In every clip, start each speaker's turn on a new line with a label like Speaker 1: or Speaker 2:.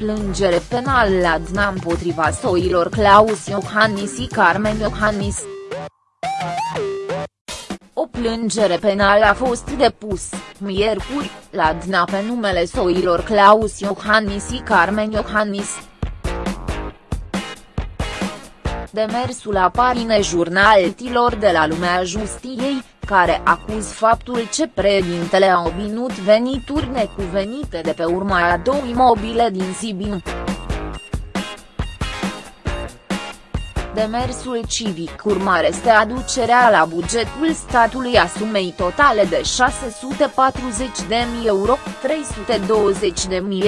Speaker 1: plângere penală la DNA împotriva soilor Claus Iohannis și Carmen Iohannis. O plângere penală a fost depus, miercuri, la DNA pe numele soilor Claus Iohannis și Carmen Iohannis. Demersul apare în jurnaltilor de la lumea justiei, care acuz faptul ce președintele a obținut venituri necuvenite de pe urma a două imobile din Sibiu. Demersul civic. Urmare este aducerea la bugetul statului a sumei totale de 640.000 euro, 320.000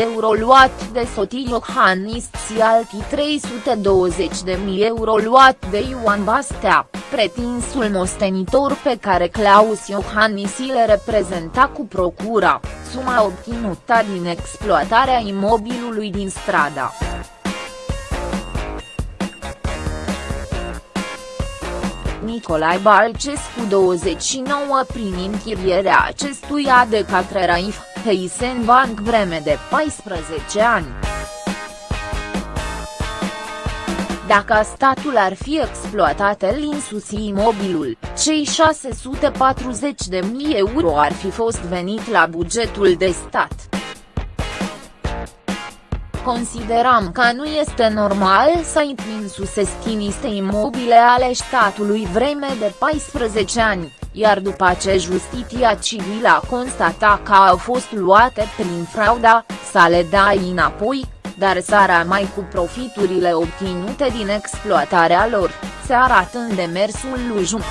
Speaker 1: euro luat de Sotii Iohannis și alții 320.000 euro luat de Ioan Bastea, pretinsul mostenitor pe care Claus Iohannis le reprezenta cu procura, suma obținută din exploatarea imobilului din strada. Nicolae Balcescu 29 prin închirierea acestuia de către Raif, Heisen Bank vreme de 14 ani. Dacă statul ar fi exploatat el insusi imobilul, cei 640 de mii euro ar fi fost venit la bugetul de stat. Consideram că nu este normal să intri în niște imobile ale statului vreme de 14 ani, iar după ce justiția civilă a constatat că au fost luate prin frauda, să le dai înapoi, dar să mai cu profiturile obținute din exploatarea lor, se arată în demersul lui Jum.